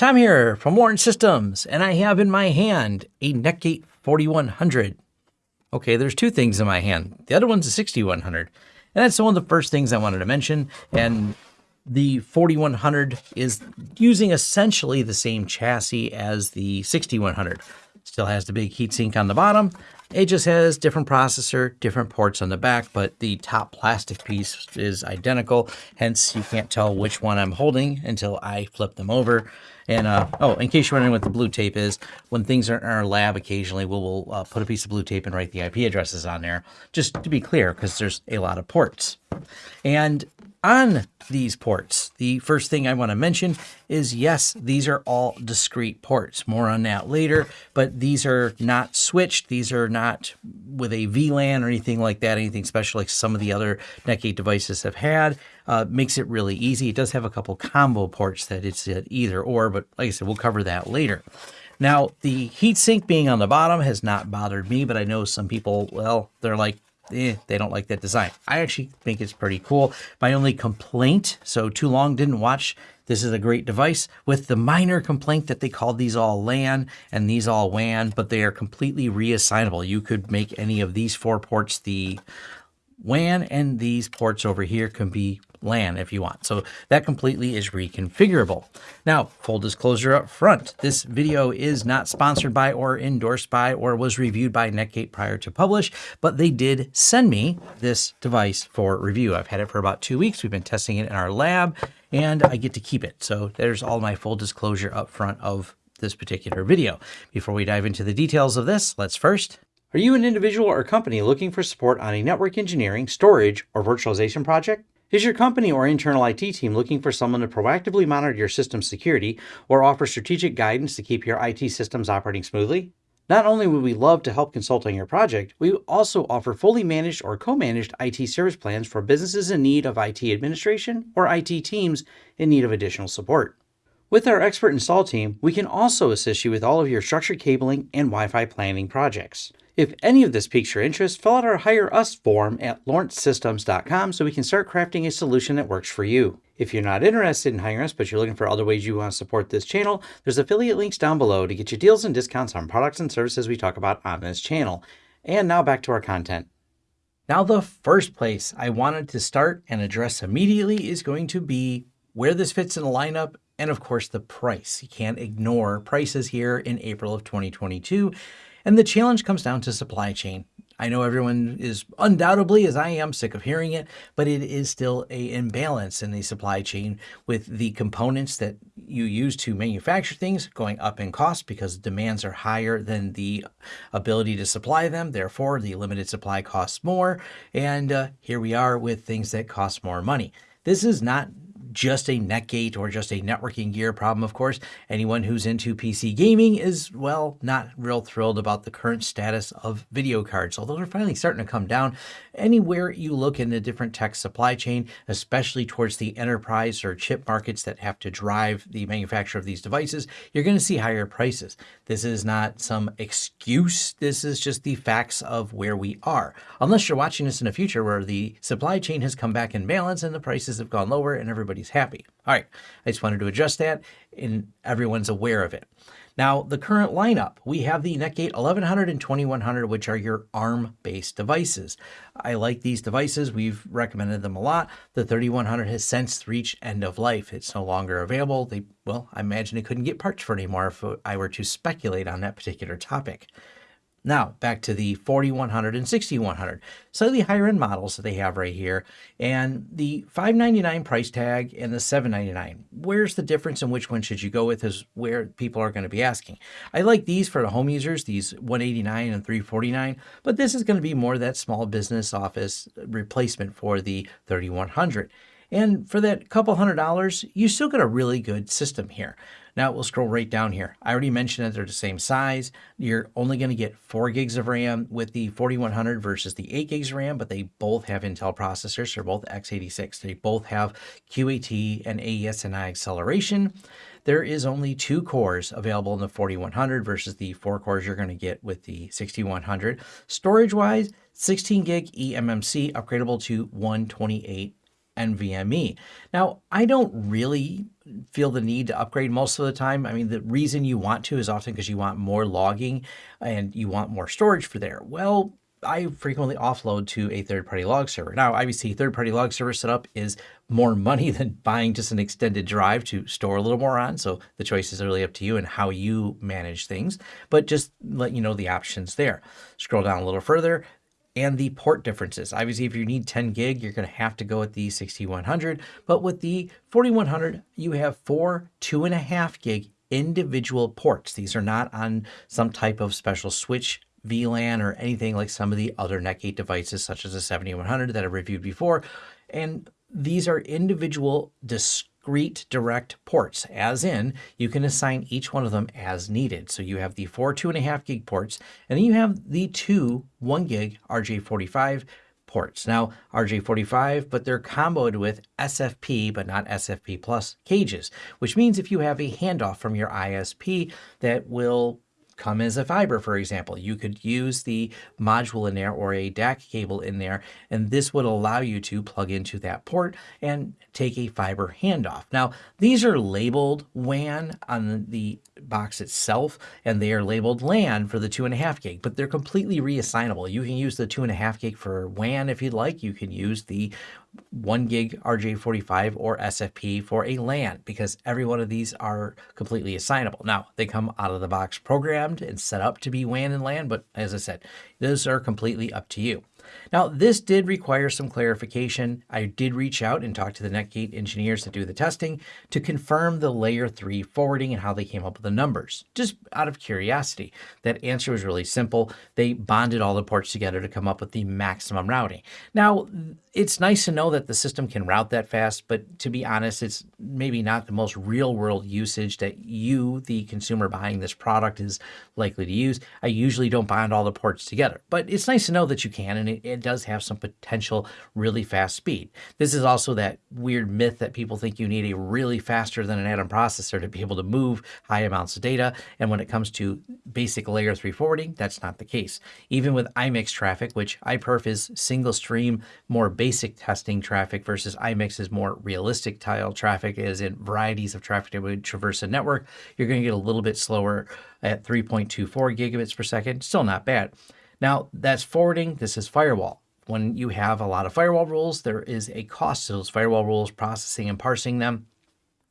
Tom here from Lawrence Systems, and I have in my hand a Netgate 4100. Okay, there's two things in my hand. The other one's a 6100. And that's one of the first things I wanted to mention. And the 4100 is using essentially the same chassis as the 6100. Still has the big heatsink on the bottom. It just has different processor, different ports on the back, but the top plastic piece is identical. Hence, you can't tell which one I'm holding until I flip them over. And uh, oh, in case you're wondering what the blue tape is, when things are in our lab, occasionally we'll, we'll uh, put a piece of blue tape and write the IP addresses on there, just to be clear, because there's a lot of ports. And on these ports, the first thing I want to mention is yes, these are all discrete ports. More on that later, but these are not switched. These are not with a VLAN or anything like that, anything special like some of the other Netgate devices have had. Uh, makes it really easy. It does have a couple combo ports that it's at either or, but like I said, we'll cover that later. Now, the heatsink being on the bottom has not bothered me, but I know some people, well, they're like, eh, they don't like that design. I actually think it's pretty cool. My only complaint, so too long didn't watch, this is a great device with the minor complaint that they called these all LAN and these all WAN, but they are completely reassignable. You could make any of these four ports the WAN and these ports over here can be LAN if you want. So that completely is reconfigurable. Now, full disclosure up front, this video is not sponsored by or endorsed by or was reviewed by Netgate prior to publish, but they did send me this device for review. I've had it for about two weeks. We've been testing it in our lab and I get to keep it. So there's all my full disclosure up front of this particular video. Before we dive into the details of this, let's first are you an individual or company looking for support on a network engineering, storage, or virtualization project? Is your company or internal IT team looking for someone to proactively monitor your system security or offer strategic guidance to keep your IT systems operating smoothly? Not only would we love to help consult on your project, we also offer fully managed or co-managed IT service plans for businesses in need of IT administration or IT teams in need of additional support. With our expert install team, we can also assist you with all of your structured cabling and Wi-Fi planning projects. If any of this piques your interest, fill out our Hire Us form at lawrencesystems.com so we can start crafting a solution that works for you. If you're not interested in hiring us, but you're looking for other ways you want to support this channel, there's affiliate links down below to get you deals and discounts on products and services we talk about on this channel. And now back to our content. Now, the first place I wanted to start and address immediately is going to be where this fits in the lineup and of course the price. You can't ignore prices here in April of 2022 and the challenge comes down to supply chain. I know everyone is undoubtedly, as I am, sick of hearing it, but it is still a imbalance in the supply chain with the components that you use to manufacture things going up in cost because demands are higher than the ability to supply them. Therefore, the limited supply costs more. And uh, here we are with things that cost more money. This is not just a Netgate or just a networking gear problem, of course. Anyone who's into PC gaming is, well, not real thrilled about the current status of video cards, although they're finally starting to come down. Anywhere you look in the different tech supply chain, especially towards the enterprise or chip markets that have to drive the manufacture of these devices, you're going to see higher prices. This is not some excuse. This is just the facts of where we are. Unless you're watching this in the future where the supply chain has come back in balance and the prices have gone lower and everybody everybody's happy. All right, I just wanted to adjust that and everyone's aware of it. Now, the current lineup, we have the Netgate 1100 and 2100, which are your ARM-based devices. I like these devices. We've recommended them a lot. The 3100 has since reached end of life. It's no longer available. They, well, I imagine they couldn't get parts for anymore if I were to speculate on that particular topic. Now, back to the 4100 and 6100, slightly higher end models that they have right here, and the 599 price tag and the 799. Where's the difference and which one should you go with is where people are going to be asking. I like these for the home users, these 189 and 349, but this is going to be more that small business office replacement for the 3100. And for that couple hundred dollars, you still get a really good system here. Now we'll scroll right down here. I already mentioned that they're the same size. You're only going to get 4 gigs of RAM with the 4100 versus the 8 gigs of RAM, but they both have Intel processors. They're both x86. They both have QAT and AES-NI acceleration. There is only two cores available in the 4100 versus the four cores you're going to get with the 6100. Storage-wise, 16 gig eMMC upgradable to 128 NVMe. Now, I don't really feel the need to upgrade most of the time. I mean, the reason you want to is often because you want more logging and you want more storage for there. Well, I frequently offload to a third-party log server. Now, obviously, third-party log server setup is more money than buying just an extended drive to store a little more on. So the choice is really up to you and how you manage things. But just let you know the options there. Scroll down a little further and the port differences. Obviously, if you need 10 gig, you're going to have to go with the 6100. But with the 4100, you have four two and a half gig individual ports. These are not on some type of special switch VLAN or anything like some of the other Netgate devices, such as the 7100 that I've reviewed before. And these are individual discrete direct ports, as in you can assign each one of them as needed. So you have the four two and a half gig ports, and then you have the two one gig RJ45 ports. Now, RJ45, but they're comboed with SFP, but not SFP plus cages, which means if you have a handoff from your ISP that will come as a fiber, for example. You could use the module in there or a DAC cable in there, and this would allow you to plug into that port and take a fiber handoff. Now, these are labeled WAN on the box itself, and they are labeled LAN for the two and a half gig, but they're completely reassignable. You can use the two and a half gig for WAN if you'd like. You can use the 1 gig RJ45 or SFP for a LAN because every one of these are completely assignable. Now, they come out of the box programmed and set up to be WAN and LAN, but as I said, those are completely up to you. Now, this did require some clarification. I did reach out and talk to the Netgate engineers that do the testing to confirm the layer 3 forwarding and how they came up with the numbers. Just out of curiosity, that answer was really simple. They bonded all the ports together to come up with the maximum routing. Now, it's nice to know that the system can route that fast, but to be honest, it's maybe not the most real world usage that you, the consumer buying this product, is likely to use. I usually don't bond all the ports together, but it's nice to know that you can, and it, it does have some potential really fast speed. This is also that weird myth that people think you need a really faster than an atom processor to be able to move high amounts of data. And when it comes to basic layer 3 forwarding, that's not the case. Even with iMix traffic, which iPerf is single stream, more basic testing traffic versus iMix is more realistic tile traffic, as in varieties of traffic that would traverse a network, you're going to get a little bit slower at 3.24 gigabits per second. Still not bad. Now, that's forwarding. This is firewall. When you have a lot of firewall rules, there is a cost to those firewall rules, processing and parsing them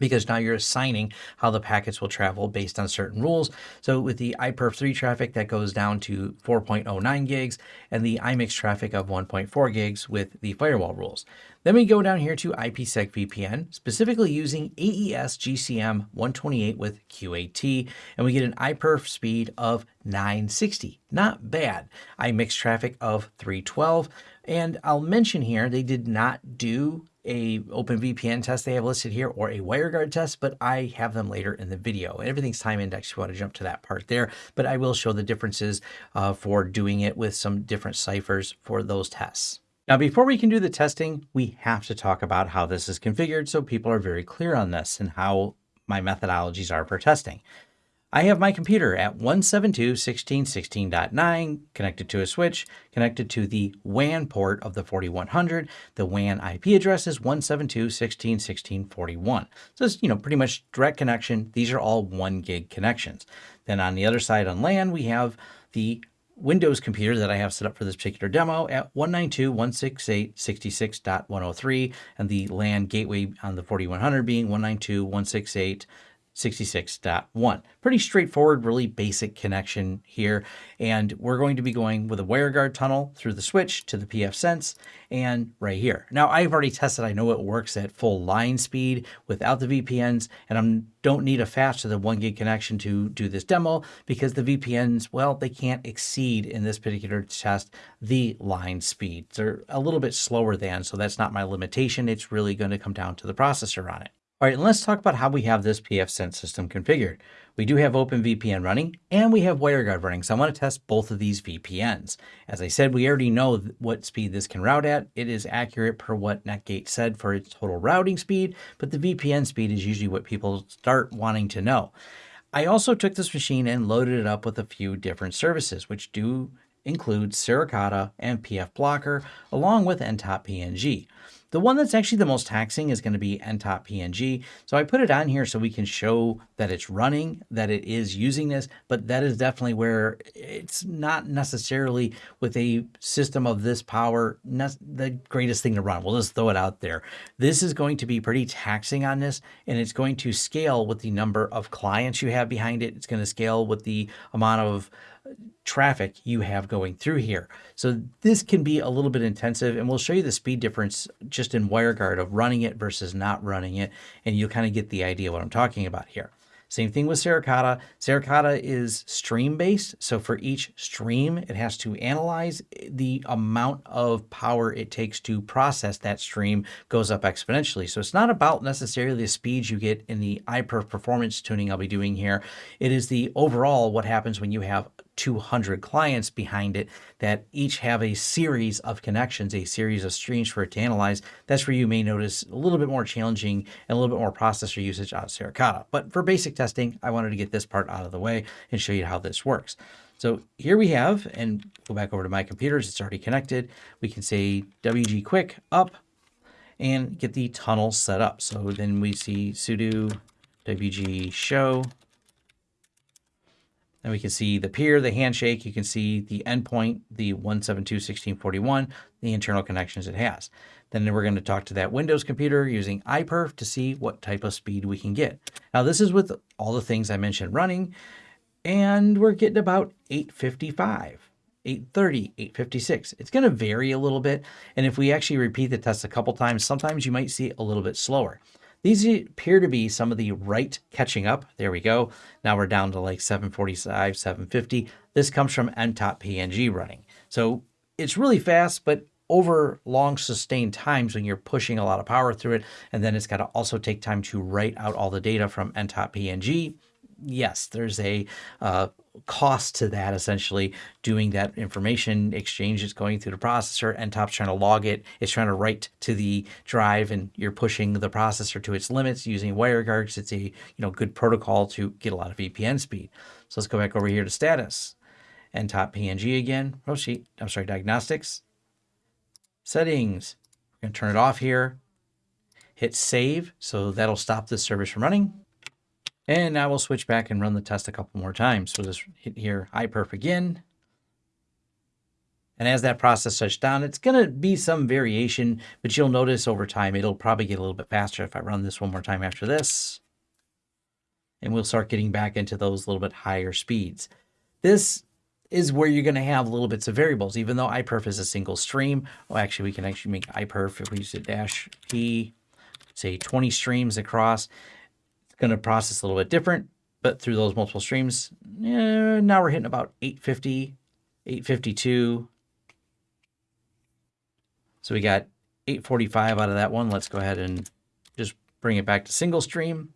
because now you're assigning how the packets will travel based on certain rules. So with the iPerf3 traffic, that goes down to 4.09 gigs, and the iMix traffic of 1.4 gigs with the firewall rules. Then we go down here to IPsec VPN, specifically using AES GCM 128 with QAT, and we get an iPerf speed of 960. Not bad. iMix traffic of 312. And I'll mention here, they did not do a OpenVPN test they have listed here or a WireGuard test, but I have them later in the video. And everything's time indexed you want to jump to that part there, but I will show the differences uh, for doing it with some different ciphers for those tests. Now, before we can do the testing, we have to talk about how this is configured so people are very clear on this and how my methodologies are for testing. I have my computer at 172.16.16.9 connected to a switch, connected to the WAN port of the 4100. The WAN IP address is 172.16.16.41. So it's, you know, pretty much direct connection. These are all one gig connections. Then on the other side on LAN, we have the Windows computer that I have set up for this particular demo at 192.168.66.103 and the LAN gateway on the 4100 being 192.168. 66.1. Pretty straightforward, really basic connection here. And we're going to be going with a WireGuard tunnel through the switch to the pfSense and right here. Now I've already tested, I know it works at full line speed without the VPNs and I don't need a faster than one gig connection to do this demo because the VPNs, well, they can't exceed in this particular test the line speed. They're a little bit slower than, so that's not my limitation. It's really going to come down to the processor on it. All right, let's talk about how we have this pfSense system configured. We do have OpenVPN running and we have WireGuard running. So I want to test both of these VPNs. As I said, we already know what speed this can route at. It is accurate per what Netgate said for its total routing speed, but the VPN speed is usually what people start wanting to know. I also took this machine and loaded it up with a few different services, which do include Suricata and pfBlocker, along with ntopng. The one that's actually the most taxing is going to be ntopng. So I put it on here so we can show that it's running, that it is using this, but that is definitely where it's not necessarily with a system of this power, the greatest thing to run. We'll just throw it out there. This is going to be pretty taxing on this, and it's going to scale with the number of clients you have behind it. It's going to scale with the amount of traffic you have going through here. So this can be a little bit intensive and we'll show you the speed difference just in WireGuard of running it versus not running it. And you'll kind of get the idea what I'm talking about here. Same thing with Suricata. Suricata is stream based. So for each stream, it has to analyze the amount of power it takes to process that stream goes up exponentially. So it's not about necessarily the speeds you get in the iPerf performance tuning I'll be doing here. It is the overall what happens when you have 200 clients behind it that each have a series of connections, a series of streams for it to analyze. That's where you may notice a little bit more challenging and a little bit more processor usage out of Suricata. But for basic testing, I wanted to get this part out of the way and show you how this works. So here we have, and go back over to my computers, it's already connected. We can say WG quick up and get the tunnel set up. So then we see sudo WG show and we can see the peer, the handshake. You can see the endpoint, the 172.1641, the internal connections it has. Then we're going to talk to that Windows computer using iPerf to see what type of speed we can get. Now this is with all the things I mentioned running, and we're getting about 855. 830, 856. It's going to vary a little bit. And if we actually repeat the test a couple times, sometimes you might see it a little bit slower. These appear to be some of the write catching up. There we go. Now we're down to like 745, 750. This comes from ntopng running. So it's really fast, but over long sustained times when you're pushing a lot of power through it, and then it's got to also take time to write out all the data from ntopng. Yes, there's a uh, cost to that essentially doing that information exchange is going through the processor and top's trying to log it. It's trying to write to the drive and you're pushing the processor to its limits using WireGuard it's a you know good protocol to get a lot of VPN speed. So let's go back over here to status. And top PNG again. Oh sheet I'm sorry diagnostics. Settings. We're going to turn it off here. Hit save so that'll stop this service from running and now we'll switch back and run the test a couple more times. So just hit here iPerf again. And as that process shuts down, it's going to be some variation, but you'll notice over time, it'll probably get a little bit faster if I run this one more time after this. And we'll start getting back into those little bit higher speeds. This is where you're going to have little bits of variables, even though iPerf is a single stream. Well, actually, we can actually make iPerf if we use a dash P, say 20 streams across going to process a little bit different, but through those multiple streams, eh, now we're hitting about 850, 852. So we got 845 out of that one. Let's go ahead and just bring it back to single stream.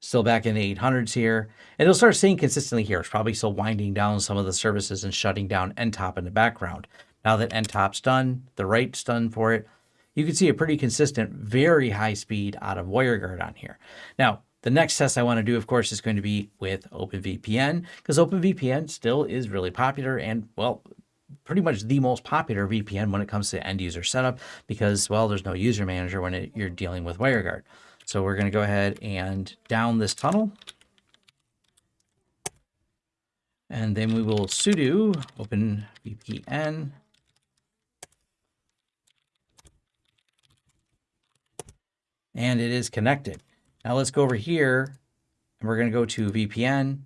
Still back in the 800s here. And it'll start seeing consistently here. It's probably still winding down some of the services and shutting down NTOP in the background. Now that NTOP's done, the write's done for it, you can see a pretty consistent, very high speed out of WireGuard on here. Now, the next test I want to do, of course, is going to be with OpenVPN because OpenVPN still is really popular and, well, pretty much the most popular VPN when it comes to end user setup because, well, there's no user manager when it, you're dealing with WireGuard. So we're going to go ahead and down this tunnel. And then we will sudo OpenVPN and it is connected. Now let's go over here and we're going to go to VPN,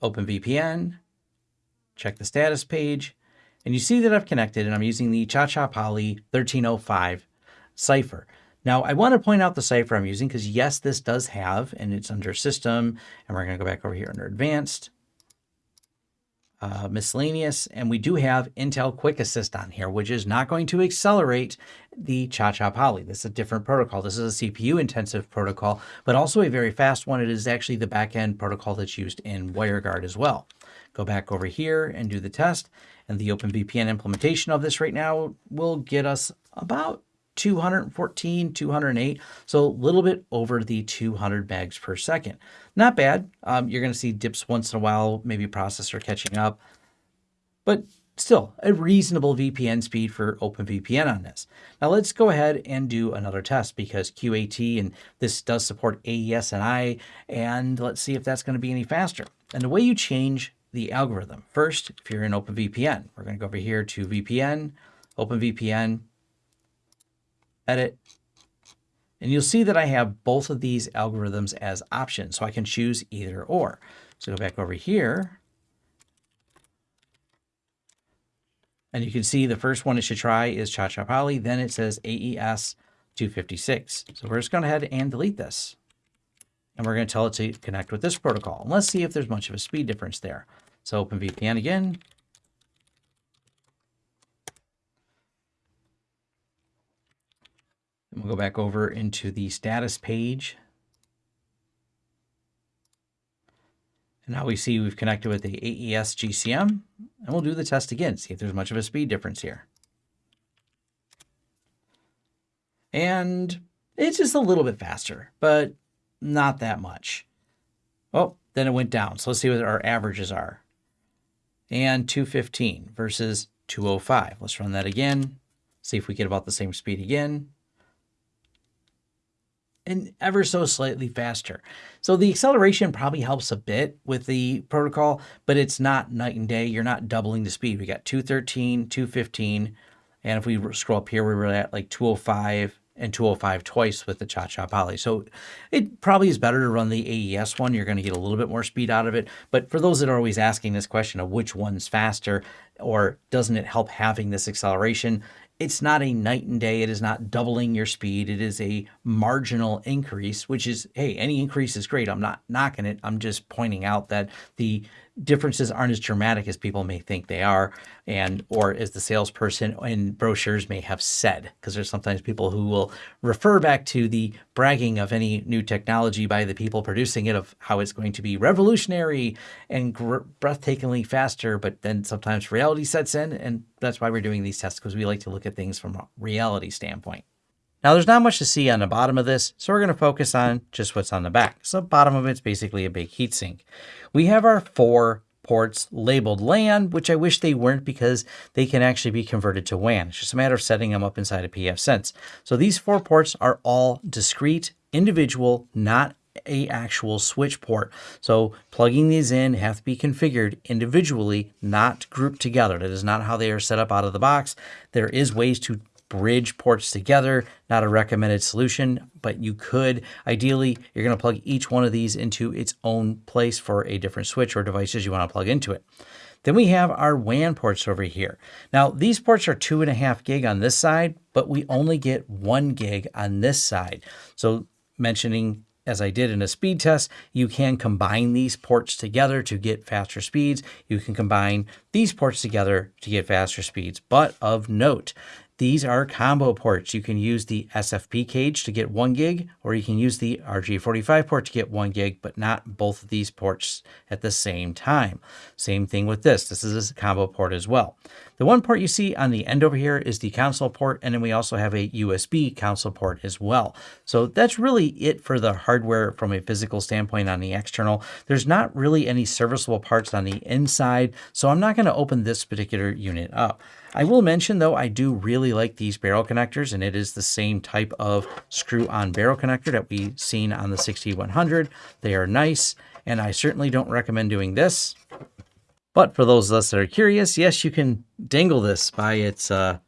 open VPN, check the status page, and you see that I've connected and I'm using the ChaCha Poly 1305 cipher. Now I want to point out the cipher I'm using because yes, this does have, and it's under system, and we're going to go back over here under advanced, uh, miscellaneous, and we do have Intel Quick Assist on here, which is not going to accelerate the Cha-Cha Poly. This is a different protocol. This is a CPU intensive protocol, but also a very fast one. It is actually the backend protocol that's used in WireGuard as well. Go back over here and do the test, and the OpenVPN implementation of this right now will get us about 214, 208, so a little bit over the 200 megs per second. Not bad. Um, you're going to see dips once in a while, maybe processor catching up, but still a reasonable VPN speed for OpenVPN on this. Now let's go ahead and do another test because QAT and this does support AES-NI and let's see if that's going to be any faster. And the way you change the algorithm, first, if you're in OpenVPN, we're going to go over here to VPN, OpenVPN, edit, and you'll see that I have both of these algorithms as options, so I can choose either or. So go back over here And you can see the first one it should try is Cha-Cha Poly. Then it says AES 256. So we're just going to head and delete this. And we're going to tell it to connect with this protocol. And let's see if there's much of a speed difference there. So open VPN again. And we'll go back over into the status page. And now we see we've connected with the AES GCM, and we'll do the test again, see if there's much of a speed difference here. And it's just a little bit faster, but not that much. Oh, then it went down. So let's see what our averages are. And 215 versus 205. Let's run that again. See if we get about the same speed again and ever so slightly faster. So the acceleration probably helps a bit with the protocol, but it's not night and day. You're not doubling the speed. We got 213, 215, and if we scroll up here, we were at like 205 and 205 twice with the Cha-Cha Poly. So it probably is better to run the AES one. You're going to get a little bit more speed out of it. But for those that are always asking this question of which one's faster or doesn't it help having this acceleration, it's not a night and day. It is not doubling your speed. It is a marginal increase, which is, hey, any increase is great. I'm not knocking it. I'm just pointing out that the differences aren't as dramatic as people may think they are and or as the salesperson in brochures may have said because there's sometimes people who will refer back to the bragging of any new technology by the people producing it of how it's going to be revolutionary and breathtakingly faster but then sometimes reality sets in and that's why we're doing these tests because we like to look at things from a reality standpoint now there's not much to see on the bottom of this, so we're going to focus on just what's on the back. So the bottom of it's basically a big heatsink. We have our four ports labeled LAN, which I wish they weren't because they can actually be converted to WAN. It's just a matter of setting them up inside of pfSense. So these four ports are all discrete, individual, not a actual switch port. So plugging these in have to be configured individually, not grouped together. That is not how they are set up out of the box. There is ways to bridge ports together. Not a recommended solution, but you could. Ideally, you're going to plug each one of these into its own place for a different switch or devices you want to plug into it. Then we have our WAN ports over here. Now, these ports are two and a half gig on this side, but we only get one gig on this side. So mentioning as I did in a speed test, you can combine these ports together to get faster speeds. You can combine these ports together to get faster speeds. But of note, these are combo ports. You can use the SFP cage to get one gig, or you can use the RJ45 port to get one gig, but not both of these ports at the same time. Same thing with this. This is a combo port as well. The one port you see on the end over here is the console port, and then we also have a USB console port as well. So that's really it for the hardware from a physical standpoint on the external. There's not really any serviceable parts on the inside, so I'm not going to open this particular unit up. I will mention though, I do really like these barrel connectors and it is the same type of screw on barrel connector that we've seen on the 6100. They are nice and I certainly don't recommend doing this. But for those of us that are curious, yes, you can dangle this by its uh,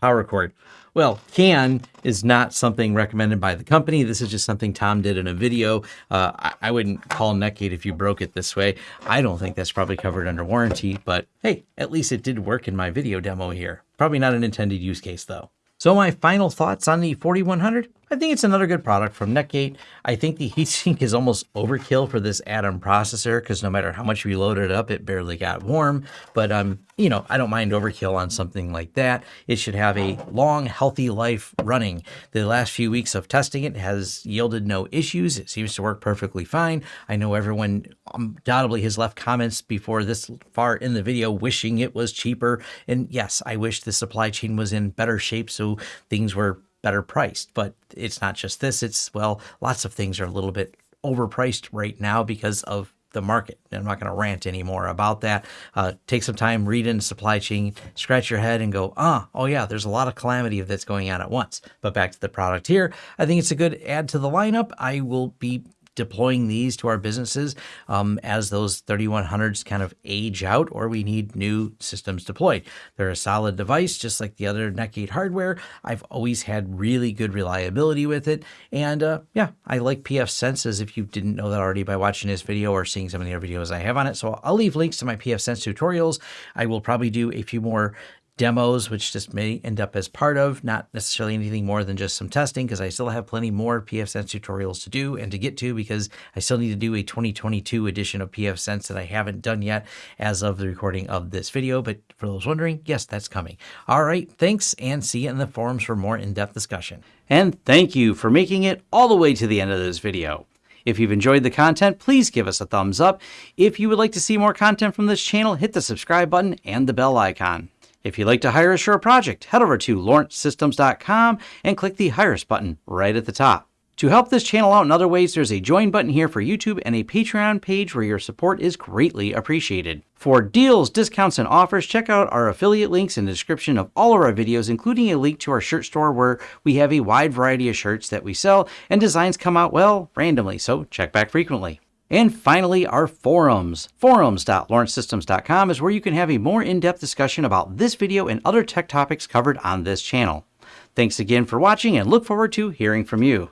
power cord. Well, can is not something recommended by the company. This is just something Tom did in a video. Uh, I, I, wouldn't call Netgate if you broke it this way. I don't think that's probably covered under warranty, but hey, at least it did work in my video demo here. Probably not an intended use case though. So my final thoughts on the 4100, I think it's another good product from Netgate. I think the heatsink is almost overkill for this Atom processor because no matter how much we loaded it up, it barely got warm. But um, you know, I don't mind overkill on something like that. It should have a long, healthy life running. The last few weeks of testing it has yielded no issues. It seems to work perfectly fine. I know everyone undoubtedly has left comments before this far in the video wishing it was cheaper. And yes, I wish the supply chain was in better shape so things were better priced. But it's not just this. It's, well, lots of things are a little bit overpriced right now because of the market. I'm not going to rant anymore about that. Uh, take some time, read into supply chain, scratch your head, and go, ah, oh yeah, there's a lot of calamity of that's going on at once. But back to the product here, I think it's a good add to the lineup. I will be deploying these to our businesses um, as those 3100s kind of age out or we need new systems deployed. They're a solid device, just like the other Netgate hardware. I've always had really good reliability with it. And uh, yeah, I like pfSense as if you didn't know that already by watching this video or seeing some of the other videos I have on it. So I'll leave links to my pfSense tutorials. I will probably do a few more demos, which just may end up as part of, not necessarily anything more than just some testing, because I still have plenty more pfSense tutorials to do and to get to, because I still need to do a 2022 edition of pfSense that I haven't done yet as of the recording of this video. But for those wondering, yes, that's coming. All right, thanks, and see you in the forums for more in-depth discussion. And thank you for making it all the way to the end of this video. If you've enjoyed the content, please give us a thumbs up. If you would like to see more content from this channel, hit the subscribe button and the bell icon. If you'd like to hire a project, head over to lawrencesystems.com and click the Hire Us button right at the top. To help this channel out in other ways, there's a join button here for YouTube and a Patreon page where your support is greatly appreciated. For deals, discounts, and offers, check out our affiliate links in the description of all of our videos, including a link to our shirt store where we have a wide variety of shirts that we sell and designs come out, well, randomly, so check back frequently. And finally, our forums. Forums.lawrencesystems.com is where you can have a more in-depth discussion about this video and other tech topics covered on this channel. Thanks again for watching and look forward to hearing from you.